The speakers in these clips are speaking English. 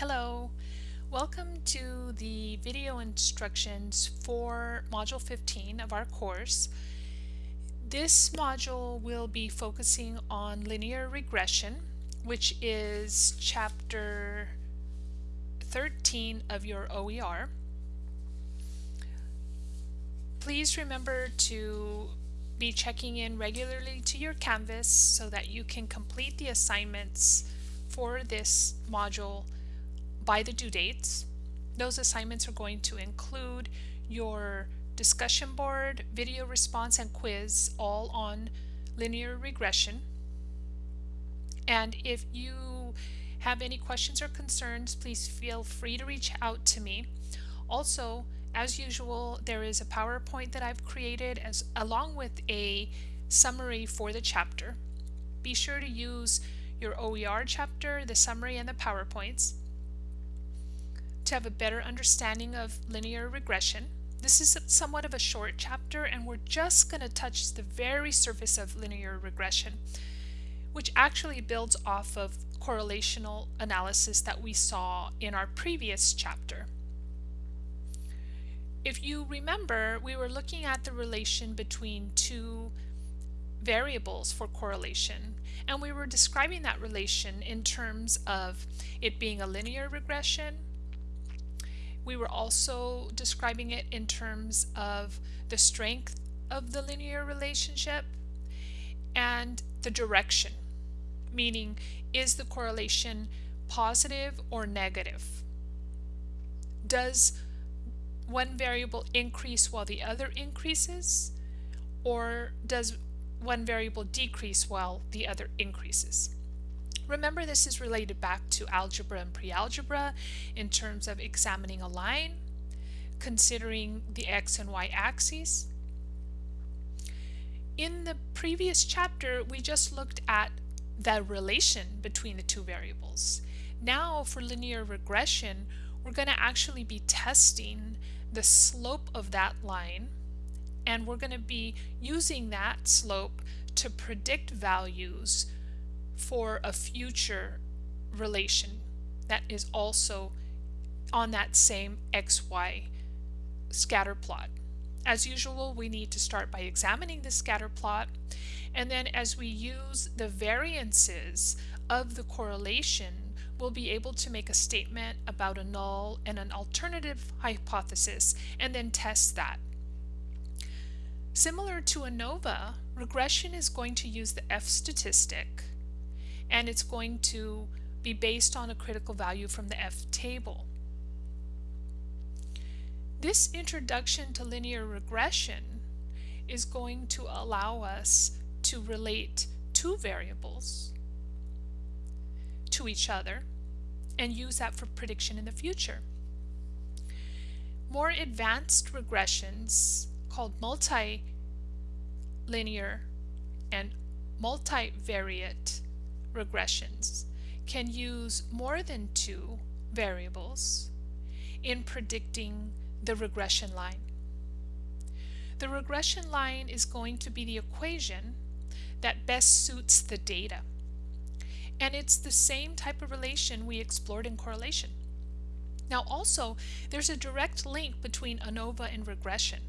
Hello, welcome to the video instructions for Module 15 of our course. This module will be focusing on linear regression, which is chapter 13 of your OER. Please remember to be checking in regularly to your Canvas so that you can complete the assignments for this module by the due dates. Those assignments are going to include your discussion board, video response, and quiz all on linear regression. And if you have any questions or concerns, please feel free to reach out to me. Also, as usual, there is a PowerPoint that I've created as along with a summary for the chapter. Be sure to use your OER chapter, the summary, and the PowerPoints to have a better understanding of linear regression. This is somewhat of a short chapter and we're just going to touch the very surface of linear regression, which actually builds off of correlational analysis that we saw in our previous chapter. If you remember, we were looking at the relation between two variables for correlation and we were describing that relation in terms of it being a linear regression we were also describing it in terms of the strength of the linear relationship and the direction, meaning is the correlation positive or negative? Does one variable increase while the other increases? Or does one variable decrease while the other increases? Remember this is related back to algebra and pre-algebra in terms of examining a line, considering the x and y axes. In the previous chapter, we just looked at the relation between the two variables. Now for linear regression, we're going to actually be testing the slope of that line and we're going to be using that slope to predict values for a future relation that is also on that same xy scatter plot. As usual, we need to start by examining the scatter plot, and then as we use the variances of the correlation, we'll be able to make a statement about a null and an alternative hypothesis, and then test that. Similar to ANOVA, regression is going to use the F statistic, and it's going to be based on a critical value from the F table. This introduction to linear regression is going to allow us to relate two variables to each other and use that for prediction in the future. More advanced regressions called multilinear and multivariate regressions can use more than two variables in predicting the regression line. The regression line is going to be the equation that best suits the data. And it's the same type of relation we explored in correlation. Now also, there's a direct link between ANOVA and regression.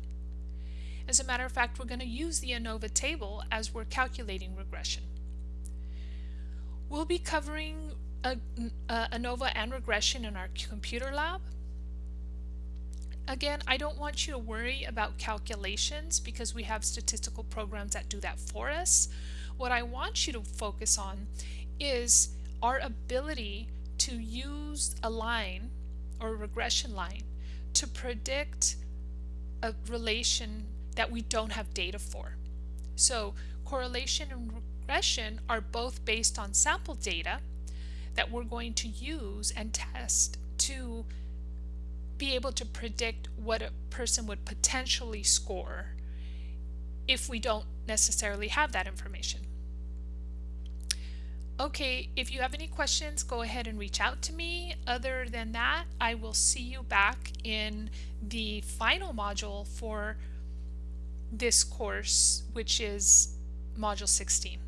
As a matter of fact, we're going to use the ANOVA table as we're calculating regression. We'll be covering a, a ANOVA and regression in our computer lab. Again, I don't want you to worry about calculations because we have statistical programs that do that for us. What I want you to focus on is our ability to use a line or a regression line to predict a relation that we don't have data for. So correlation and regression are both based on sample data that we're going to use and test to be able to predict what a person would potentially score if we don't necessarily have that information. Okay, if you have any questions, go ahead and reach out to me. Other than that, I will see you back in the final module for this course, which is Module 16.